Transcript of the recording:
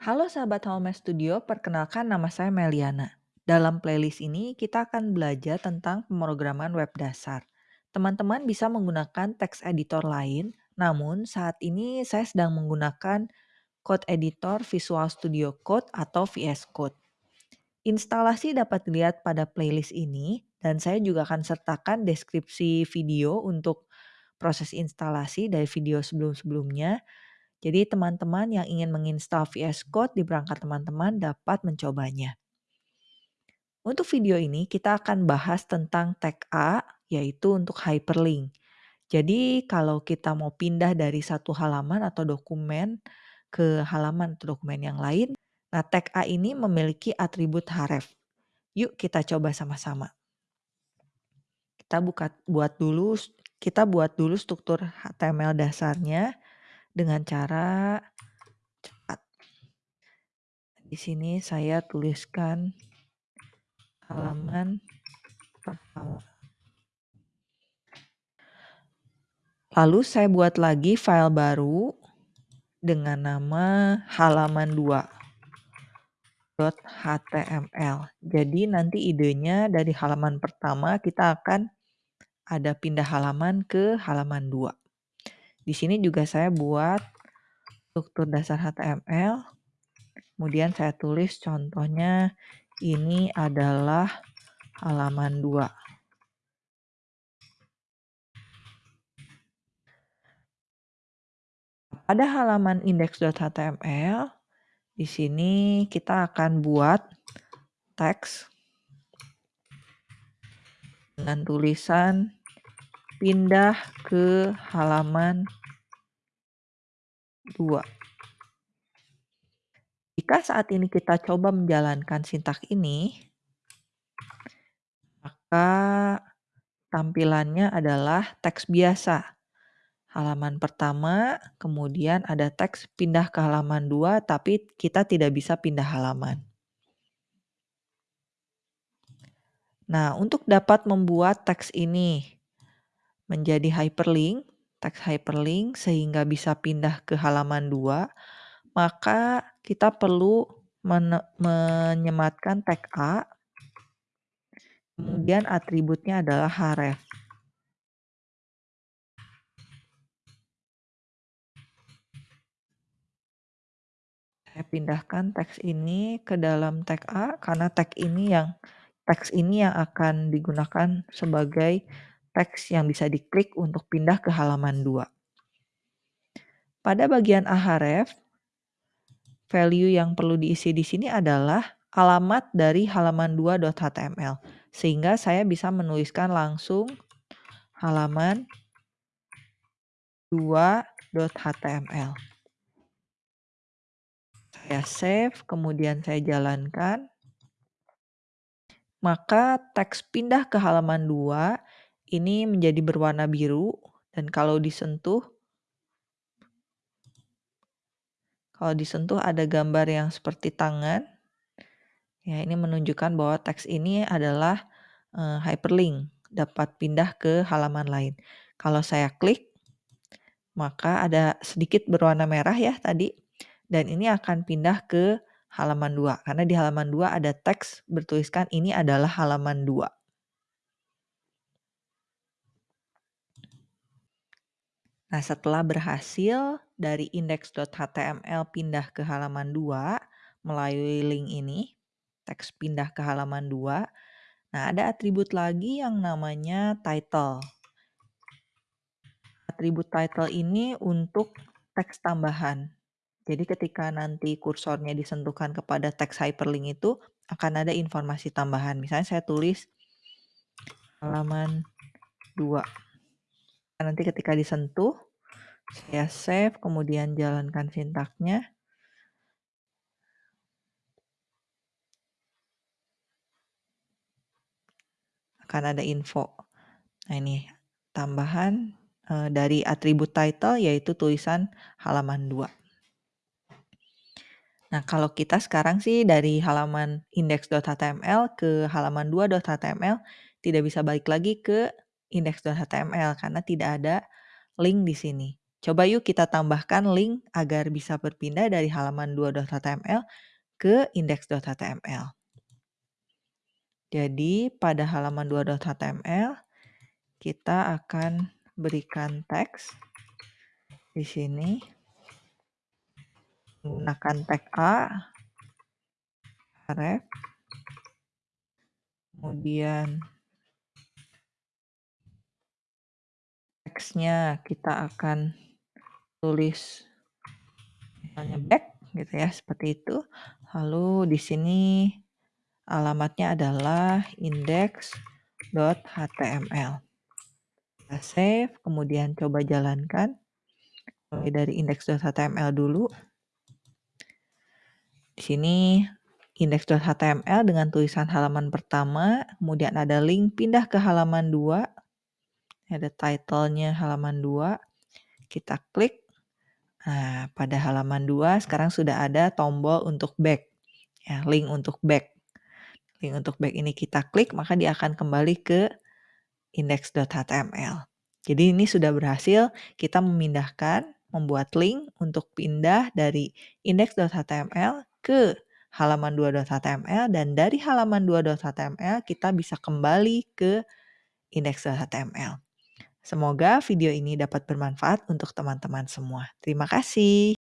Halo sahabat Home Studio, perkenalkan nama saya Meliana. Dalam playlist ini kita akan belajar tentang pemrograman web dasar. Teman-teman bisa menggunakan teks editor lain, namun saat ini saya sedang menggunakan Code Editor Visual Studio Code atau VS Code. Instalasi dapat dilihat pada playlist ini dan saya juga akan sertakan deskripsi video untuk proses instalasi dari video sebelum-sebelumnya jadi teman-teman yang ingin menginstal VS Code di perangkat teman-teman dapat mencobanya. Untuk video ini kita akan bahas tentang tag A yaitu untuk hyperlink. Jadi kalau kita mau pindah dari satu halaman atau dokumen ke halaman atau dokumen yang lain, nah tag A ini memiliki atribut href. Yuk kita coba sama-sama. Kita buka buat dulu kita buat dulu struktur HTML dasarnya dengan cara cepat. Di sini saya tuliskan halaman pertama. Lalu saya buat lagi file baru dengan nama halaman 2 .html. Jadi nanti idenya dari halaman pertama kita akan ada pindah halaman ke halaman 2. Di sini juga saya buat struktur dasar HTML. Kemudian saya tulis contohnya ini adalah halaman 2. Pada halaman index.html, di sini kita akan buat teks dengan tulisan pindah ke halaman 2. Jika saat ini kita coba menjalankan sintak ini, maka tampilannya adalah teks biasa. Halaman pertama, kemudian ada teks pindah ke halaman 2, tapi kita tidak bisa pindah halaman. Nah, untuk dapat membuat teks ini menjadi hyperlink, teks hyperlink sehingga bisa pindah ke halaman 2, maka kita perlu menyematkan tag A, kemudian atributnya adalah href. Saya pindahkan teks ini ke dalam tag A karena tag ini yang teks ini yang akan digunakan sebagai teks yang bisa diklik untuk pindah ke halaman 2. Pada bagian ahref, value yang perlu diisi di sini adalah alamat dari halaman 2.html. Sehingga saya bisa menuliskan langsung halaman 2.html. Saya save, kemudian saya jalankan. Maka teks pindah ke halaman 2 ini menjadi berwarna biru dan kalau disentuh Kalau disentuh ada gambar yang seperti tangan. Ya, ini menunjukkan bahwa teks ini adalah uh, hyperlink, dapat pindah ke halaman lain. Kalau saya klik, maka ada sedikit berwarna merah ya tadi. Dan ini akan pindah ke halaman 2. Karena di halaman 2 ada teks bertuliskan ini adalah halaman 2. Nah, setelah berhasil dari index.html pindah ke halaman 2 melalui link ini, teks pindah ke halaman 2. Nah, ada atribut lagi yang namanya title. Atribut title ini untuk teks tambahan. Jadi ketika nanti kursornya disentuhkan kepada teks hyperlink itu akan ada informasi tambahan. Misalnya saya tulis halaman 2 nanti ketika disentuh, saya save, kemudian jalankan sintaknya. Akan ada info. Nah ini tambahan e, dari atribut title yaitu tulisan halaman 2. Nah kalau kita sekarang sih dari halaman index.html ke halaman 2.html tidak bisa balik lagi ke index.html karena tidak ada link di sini. Coba yuk kita tambahkan link agar bisa berpindah dari halaman 2.html ke index.html. Jadi pada halaman 2.html kita akan berikan teks di sini menggunakan tag A, ref, kemudian teksnya kita akan tulis misalnya back gitu ya, seperti itu. Lalu di sini alamatnya adalah index.html. Kita save, kemudian coba jalankan. Mulai dari index.html dulu. Di sini index.html dengan tulisan halaman pertama, kemudian ada link pindah ke halaman 2. Ada title-nya halaman 2. Kita klik. Nah, pada halaman 2 sekarang sudah ada tombol untuk back. Ya, link untuk back. Link untuk back ini kita klik, maka dia akan kembali ke index.html. Jadi ini sudah berhasil kita memindahkan, membuat link untuk pindah dari index.html ke halaman 2.html dan dari halaman 2.html kita bisa kembali ke index.html. Semoga video ini dapat bermanfaat untuk teman-teman semua. Terima kasih.